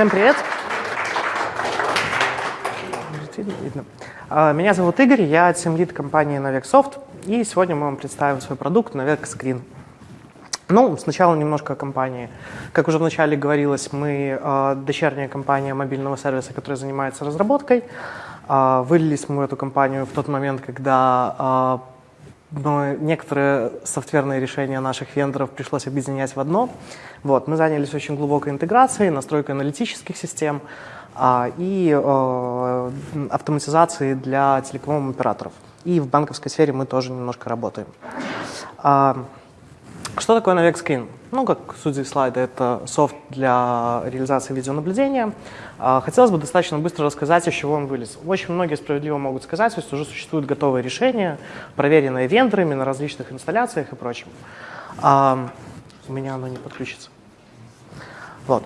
Всем привет. А, меня зовут Игорь, я тимлид компании Navex и сегодня мы вам представим свой продукт Navex Screen. Ну, сначала немножко о компании. Как уже вначале говорилось, мы э, дочерняя компания мобильного сервиса, которая занимается разработкой. Э, вылились мы эту компанию в тот момент, когда но некоторые софтверные решения наших вендоров пришлось объединять в одно. Вот, мы занялись очень глубокой интеграцией, настройкой аналитических систем а, и э, автоматизацией для телеком-операторов. И в банковской сфере мы тоже немножко работаем. А, что такое Navex Screen? Ну, как судя из слайда, это софт для реализации видеонаблюдения. А, хотелось бы достаточно быстро рассказать, из чего он вылез. Очень многие справедливо могут сказать, что уже существуют готовые решения, проверенные вендорами на различных инсталляциях и прочем. У меня оно не подключится. Вот.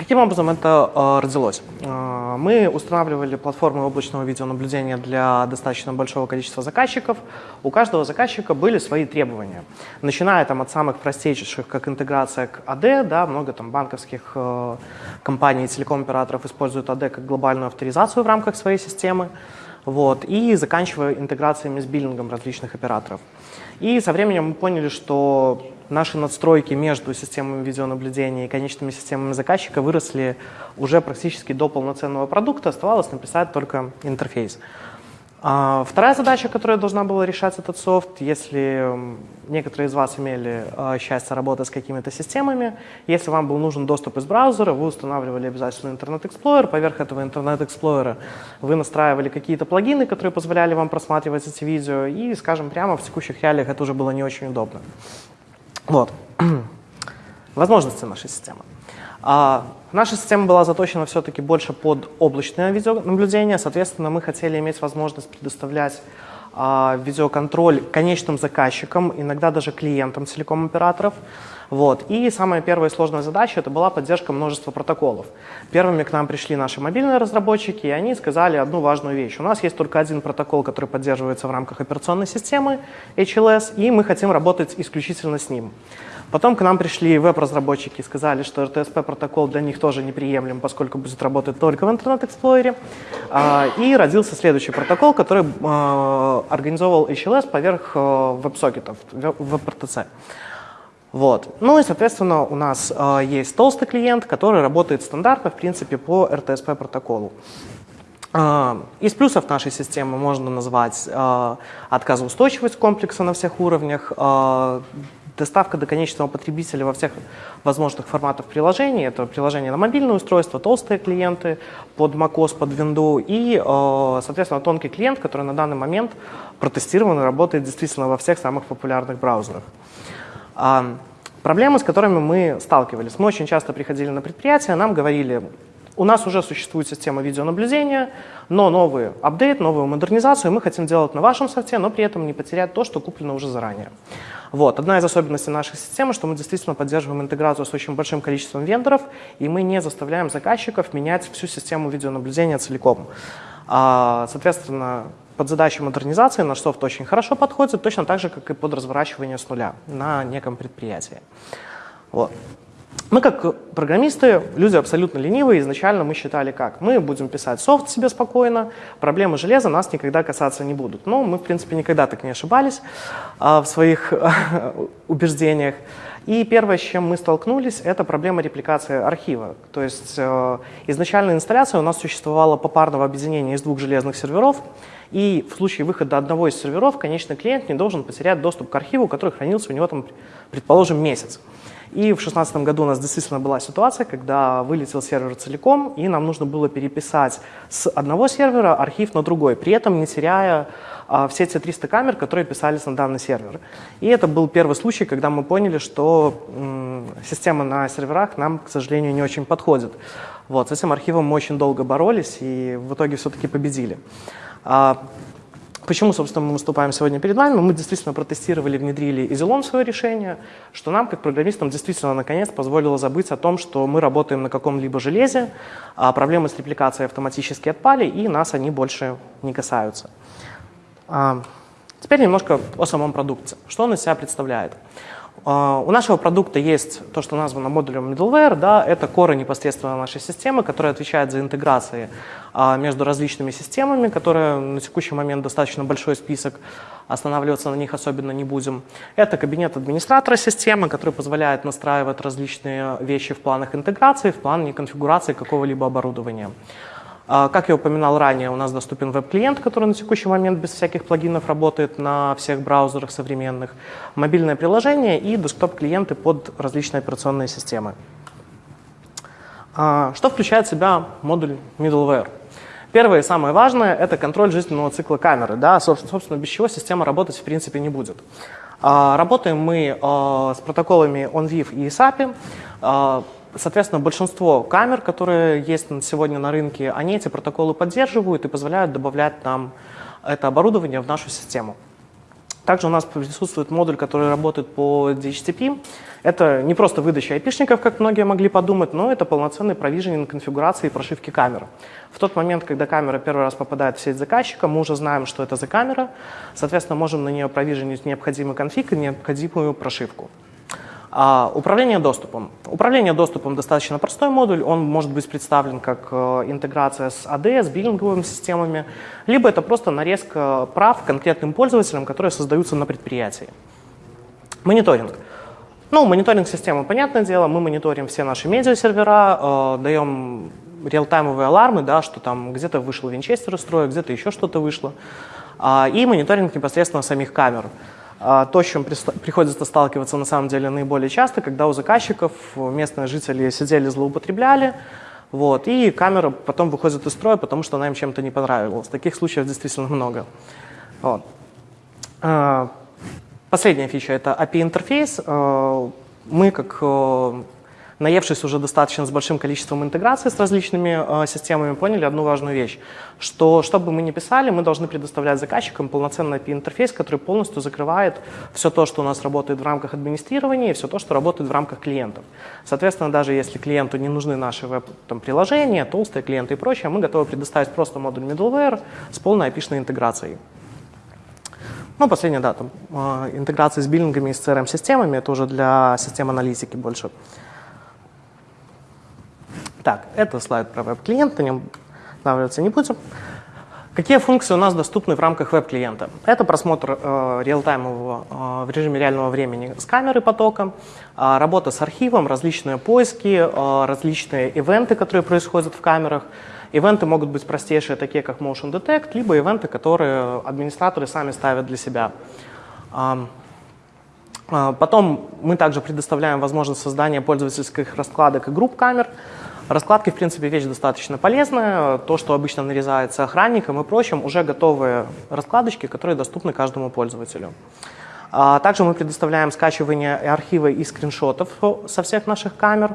Каким образом это э, родилось? Э, мы устанавливали платформы облачного видеонаблюдения для достаточно большого количества заказчиков. У каждого заказчика были свои требования. Начиная там, от самых простейших, как интеграция к AD, да, много там, банковских э, компаний и телеком-операторов используют AD как глобальную авторизацию в рамках своей системы, вот, и заканчивая интеграциями с биллингом различных операторов. И со временем мы поняли, что наши надстройки между системами видеонаблюдения и конечными системами заказчика выросли уже практически до полноценного продукта, оставалось написать только интерфейс. А вторая задача, которая должна была решать этот софт, если некоторые из вас имели а, счастье работать с какими-то системами, если вам был нужен доступ из браузера, вы устанавливали обязательно Internet Explorer, поверх этого Internet Explorer вы настраивали какие-то плагины, которые позволяли вам просматривать эти видео, и, скажем прямо, в текущих реалиях это уже было не очень удобно. Вот. Возможности нашей системы. А, наша система была заточена все-таки больше под облачное видеонаблюдение, соответственно, мы хотели иметь возможность предоставлять а, видеоконтроль конечным заказчикам, иногда даже клиентам телеком-операторов. Вот. И самая первая сложная задача это была поддержка множества протоколов. Первыми к нам пришли наши мобильные разработчики, и они сказали одну важную вещь. У нас есть только один протокол, который поддерживается в рамках операционной системы HLS, и мы хотим работать исключительно с ним. Потом к нам пришли веб-разработчики и сказали, что RTSP протокол для них тоже неприемлем, поскольку будет работать только в Explorer. А, и родился следующий протокол, который а, организовал HLS поверх а, веб-сокетов, веб-RTC. Вот. Ну и, соответственно, у нас э, есть толстый клиент, который работает стандартно, в принципе, по RTSP протоколу. Э, из плюсов нашей системы можно назвать э, отказоустойчивость комплекса на всех уровнях, э, доставка до конечного потребителя во всех возможных форматах приложений. Это приложение на мобильное устройство, толстые клиенты под macOS, под Windows и, э, соответственно, тонкий клиент, который на данный момент протестирован и работает действительно во всех самых популярных браузерах. А, проблемы, с которыми мы сталкивались. Мы очень часто приходили на предприятия, нам говорили, у нас уже существует система видеонаблюдения, но новый апдейт, новую модернизацию мы хотим делать на вашем софте, но при этом не потерять то, что куплено уже заранее. Вот. Одна из особенностей нашей системы, что мы действительно поддерживаем интеграцию с очень большим количеством вендоров, и мы не заставляем заказчиков менять всю систему видеонаблюдения целиком. А, соответственно, под задачу модернизации наш софт очень хорошо подходит, точно так же, как и под разворачивание с нуля на неком предприятии. Вот. Мы как программисты, люди абсолютно ленивые, изначально мы считали как? Мы будем писать софт себе спокойно, проблемы железа нас никогда касаться не будут. Но мы, в принципе, никогда так не ошибались а, в своих убеждениях. И первое, с чем мы столкнулись, это проблема репликации архива. То есть э, изначальная инсталляция у нас существовала попарного объединения из двух железных серверов, и в случае выхода одного из серверов конечный клиент не должен потерять доступ к архиву, который хранился у него, там, предположим, месяц. И в 2016 году у нас действительно была ситуация, когда вылетел сервер целиком, и нам нужно было переписать с одного сервера архив на другой, при этом не теряя а, все те 300 камер, которые писались на данный сервер. И это был первый случай, когда мы поняли, что система на серверах нам, к сожалению, не очень подходит. Вот, с этим архивом мы очень долго боролись и в итоге все-таки победили. А, почему, собственно, мы выступаем сегодня перед вами? Мы действительно протестировали, внедрили Изелон в свое решение, что нам, как программистам, действительно, наконец, позволило забыть о том, что мы работаем на каком-либо железе, а проблемы с репликацией автоматически отпали, и нас они больше не касаются. А, теперь немножко о самом продукте. Что он из себя представляет? Uh, у нашего продукта есть то, что названо модулем middleware, да, это коры непосредственно нашей системы, которая отвечает за интеграции uh, между различными системами, которые на текущий момент достаточно большой список, останавливаться на них особенно не будем. Это кабинет администратора системы, который позволяет настраивать различные вещи в планах интеграции, в плане конфигурации какого-либо оборудования. А, как я упоминал ранее, у нас доступен веб-клиент, который на текущий момент без всяких плагинов работает на всех браузерах современных, мобильное приложение и десктоп-клиенты под различные операционные системы. А, что включает в себя модуль middleware? Первое и самое важное – это контроль жизненного цикла камеры. Да? Собственно, без чего система работать в принципе не будет. А, работаем мы с протоколами OnVIF и SAPI. Соответственно, большинство камер, которые есть сегодня на рынке, они эти протоколы поддерживают и позволяют добавлять нам это оборудование в нашу систему. Также у нас присутствует модуль, который работает по DHCP. Это не просто выдача айпишников, как многие могли подумать, но это полноценный провиженинг конфигурации и прошивки камеры. В тот момент, когда камера первый раз попадает в сеть заказчика, мы уже знаем, что это за камера, соответственно, можем на нее провиженить необходимый конфиг и необходимую прошивку. А, управление доступом. Управление доступом достаточно простой модуль, он может быть представлен как э, интеграция с AD, с биллинговыми системами, либо это просто нарезка прав конкретным пользователям, которые создаются на предприятии. Мониторинг. Ну, мониторинг системы, понятное дело, мы мониторим все наши медиа-сервера, э, даем реалтаймовые алармы, да, что там где-то вышел винчестер из строя, где-то еще что-то вышло, э, и мониторинг непосредственно самих камер. А, то, с чем приходится сталкиваться на самом деле наиболее часто, когда у заказчиков местные жители сидели, злоупотребляли, вот, и камера потом выходит из строя, потому что она им чем-то не понравилась. Таких случаев действительно много. Вот. А, последняя фича — это API-интерфейс. А, мы, как э, наевшись уже достаточно с большим количеством интеграций с различными э, системами, поняли одну важную вещь, что что бы мы ни писали, мы должны предоставлять заказчикам полноценный API-интерфейс, который полностью закрывает все то, что у нас работает в рамках администрирования и все то, что работает в рамках клиентов. Соответственно, даже если клиенту не нужны наши веб-приложения, толстые клиенты и прочее, мы готовы предоставить просто модуль middleware с полной API-шной интеграцией. Ну, последняя, да, там, э, интеграция с биллингами и с CRM-системами, это уже для систем аналитики больше. Так, это слайд про веб-клиент, на нем останавливаться не будем. Какие функции у нас доступны в рамках веб-клиента? Это просмотр э, реалтаймового э, в режиме реального времени с камеры потока, э, работа с архивом, различные поиски, э, различные ивенты, которые происходят в камерах. Ивенты могут быть простейшие, такие как Motion Detect, либо ивенты, которые администраторы сами ставят для себя. Э, Потом мы также предоставляем возможность создания пользовательских раскладок и групп камер. Раскладки, в принципе, вещь достаточно полезная. То, что обычно нарезается охранником и прочим, уже готовые раскладочки, которые доступны каждому пользователю. А, также мы предоставляем скачивание архива и скриншотов со всех наших камер.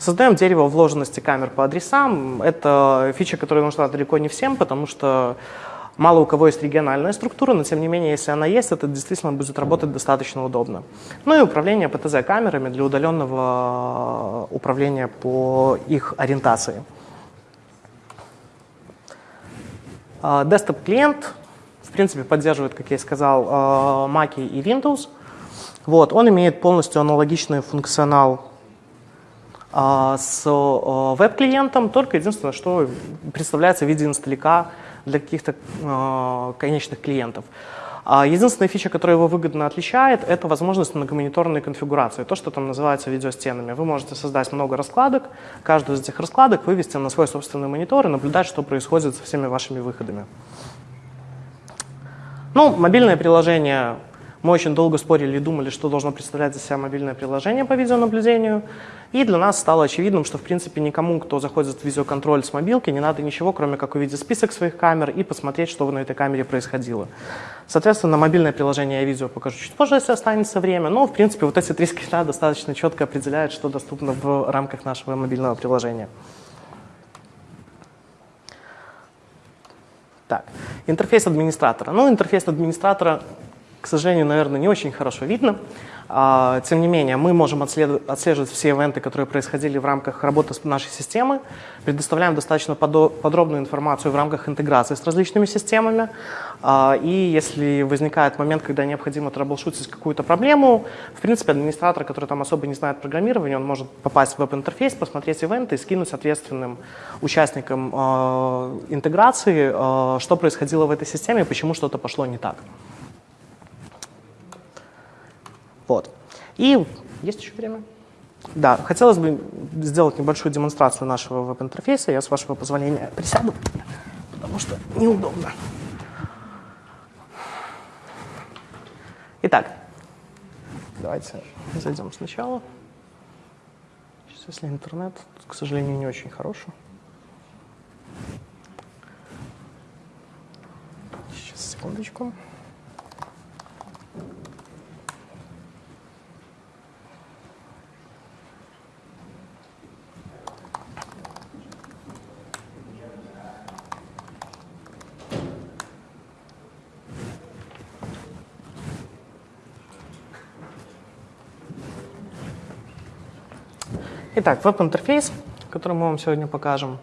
Создаем дерево вложенности камер по адресам. Это фича, которая нужна далеко не всем, потому что Мало у кого есть региональная структура, но тем не менее, если она есть, это действительно будет работать достаточно удобно. Ну и управление ПТЗ-камерами для удаленного э, управления по их ориентации. Desktop-клиент, в принципе, поддерживает, как я и сказал, э, Mac и Windows. Вот, он имеет полностью аналогичный функционал э, с веб-клиентом, только единственное, что представляется в виде инсталляка для каких-то э, конечных клиентов. А единственная фича, которая его выгодно отличает, это возможность многомониторной конфигурации, то, что там называется видеостенами. Вы можете создать много раскладок, каждую из этих раскладок вывести на свой собственный монитор и наблюдать, что происходит со всеми вашими выходами. Ну, мобильное приложение мы очень долго спорили и думали, что должно представлять из себя мобильное приложение по видеонаблюдению. И для нас стало очевидным, что в принципе никому, кто заходит в видеоконтроль с мобилки, не надо ничего, кроме как увидеть список своих камер и посмотреть, что на этой камере происходило. Соответственно, мобильное приложение я видео покажу чуть позже, если останется время. Но в принципе вот эти три скрина достаточно четко определяют, что доступно в рамках нашего мобильного приложения. Так, интерфейс администратора. Ну, интерфейс администратора сожалению, наверное, не очень хорошо видно. А, тем не менее, мы можем отслеживать все ивенты, которые происходили в рамках работы нашей системы, предоставляем достаточно подробную информацию в рамках интеграции с различными системами. А, и если возникает момент, когда необходимо трэблшутить какую-то проблему, в принципе, администратор, который там особо не знает программирования, он может попасть в веб-интерфейс, посмотреть ивенты и скинуть ответственным участникам а, интеграции, что происходило в этой системе почему что-то пошло не так. Вот. И есть еще время? Да, хотелось бы сделать небольшую демонстрацию нашего веб-интерфейса. Я, с вашего позволения, присяду, потому что неудобно. Итак, давайте зайдем сначала. Сейчас, если интернет, к сожалению, не очень хороший. Сейчас, секундочку. Итак, веб-интерфейс, который мы вам сегодня покажем.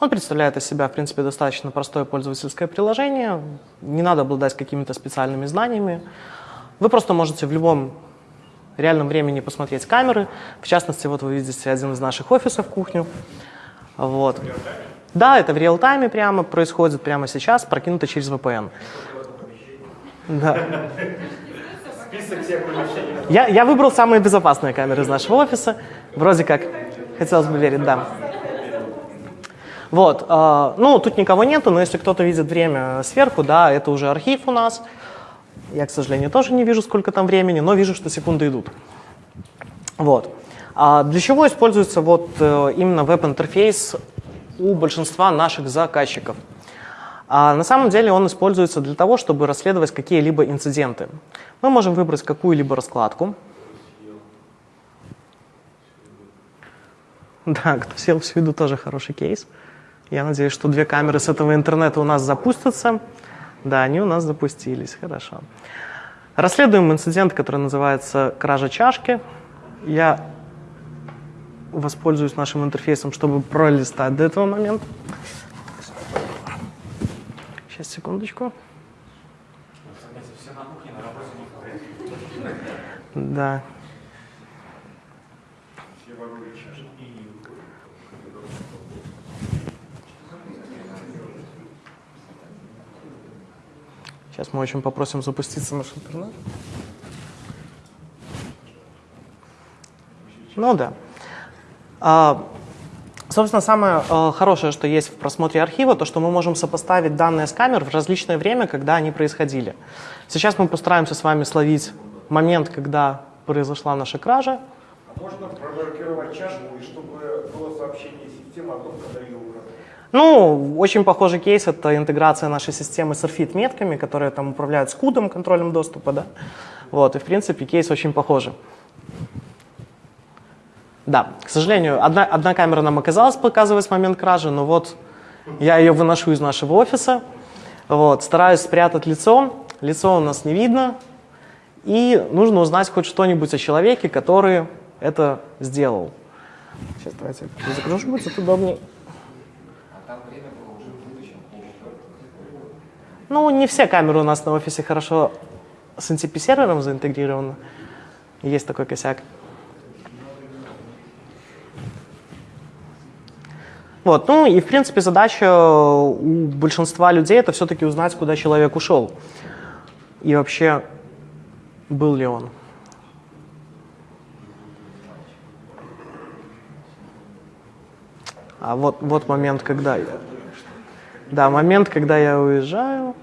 Он представляет из себя, в принципе, достаточно простое пользовательское приложение. Не надо обладать какими-то специальными знаниями. Вы просто можете в любом реальном времени посмотреть камеры. В частности, вот вы видите один из наших офисов, кухню. Вот. Да, это в реал-тайме прямо происходит, прямо сейчас, прокинуто через VPN. Да. Список всех помещений. Я, я выбрал самые безопасные камеры из нашего офиса. Вроде как, хотелось бы верить, да. Вот, э, ну, тут никого нету, но если кто-то видит время сверху, да, это уже архив у нас. Я, к сожалению, тоже не вижу, сколько там времени, но вижу, что секунды идут. Вот. А для чего используется вот э, именно веб-интерфейс у большинства наших заказчиков? А на самом деле он используется для того, чтобы расследовать какие-либо инциденты. Мы можем выбрать какую-либо раскладку. Да, кто сел в виду, тоже хороший кейс. Я надеюсь, что две камеры с этого интернета у нас запустятся. Да, они у нас запустились, хорошо. Расследуем инцидент, который называется «Кража чашки». Я воспользуюсь нашим интерфейсом, чтобы пролистать до этого момента. Сейчас, секундочку. Да. Сейчас мы очень попросим запуститься наш интернет. Ну да. А, Собственно, самое э, хорошее, что есть в просмотре архива, то, что мы можем сопоставить данные с камер в различное время, когда они происходили. Сейчас мы постараемся с вами словить момент, когда произошла наша кража. А можно промаркировать чашку, и чтобы было сообщение системы о том, когда ее украли? Ну, очень похожий кейс — это интеграция нашей системы с RFID-метками, которые там управляют скудом, контролем доступа, да. Вот, и, в принципе, кейс очень похожий. Да, к сожалению, одна, одна камера нам оказалась показывать момент кражи, но вот я ее выношу из нашего офиса, вот, стараюсь спрятать лицо, лицо у нас не видно, и нужно узнать хоть что-нибудь о человеке, который это сделал. Сейчас давайте закружу, будет удобнее. Ну, не все камеры у нас на офисе хорошо с NTP-сервером заинтегрированы. Есть такой косяк. Вот, ну и в принципе задача у большинства людей это все-таки узнать, куда человек ушел. И вообще, был ли он. А вот, вот момент, когда я... Да, момент, когда я уезжаю.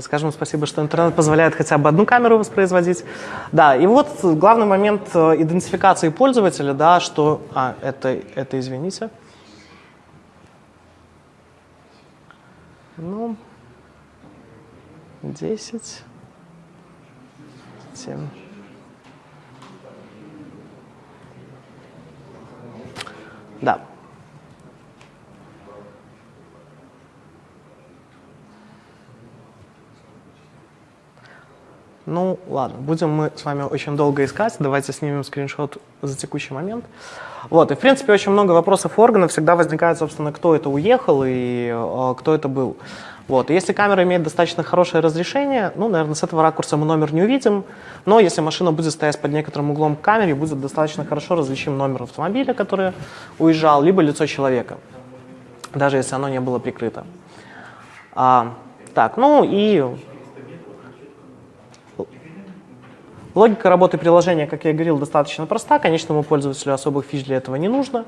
Скажем спасибо, что интернет позволяет хотя бы одну камеру воспроизводить. Да, и вот главный момент э, идентификации пользователя, да, что... А, это, это извините. Ну, 10, 7. Да. Ладно, будем мы с вами очень долго искать. Давайте снимем скриншот за текущий момент. Вот, и в принципе очень много вопросов органов всегда возникает, собственно, кто это уехал и э, кто это был. Вот. Если камера имеет достаточно хорошее разрешение, ну, наверное, с этого ракурса мы номер не увидим, но если машина будет стоять под некоторым углом к камере, будет достаточно хорошо различим номер автомобиля, который уезжал, либо лицо человека, даже если оно не было прикрыто. А, так, ну и логика работы приложения, как я говорил, достаточно проста. Конечному пользователю особых фич для этого не нужно.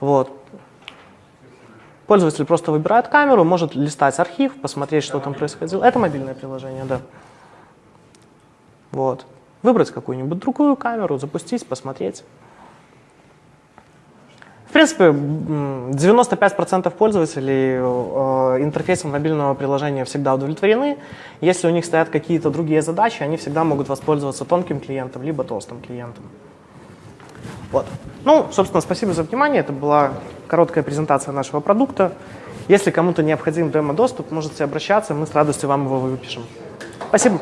Вот. Пользователь просто выбирает камеру, может листать архив, посмотреть, что там происходило. Это мобильное приложение, да. Вот. Выбрать какую-нибудь другую камеру, запустить, посмотреть. В принципе, 95% пользователей э, интерфейсом мобильного приложения всегда удовлетворены. Если у них стоят какие-то другие задачи, они всегда могут воспользоваться тонким клиентом, либо толстым клиентом. Вот. Ну, собственно, спасибо за внимание. Это была короткая презентация нашего продукта. Если кому-то необходим демо-доступ, можете обращаться, мы с радостью вам его выпишем. Спасибо.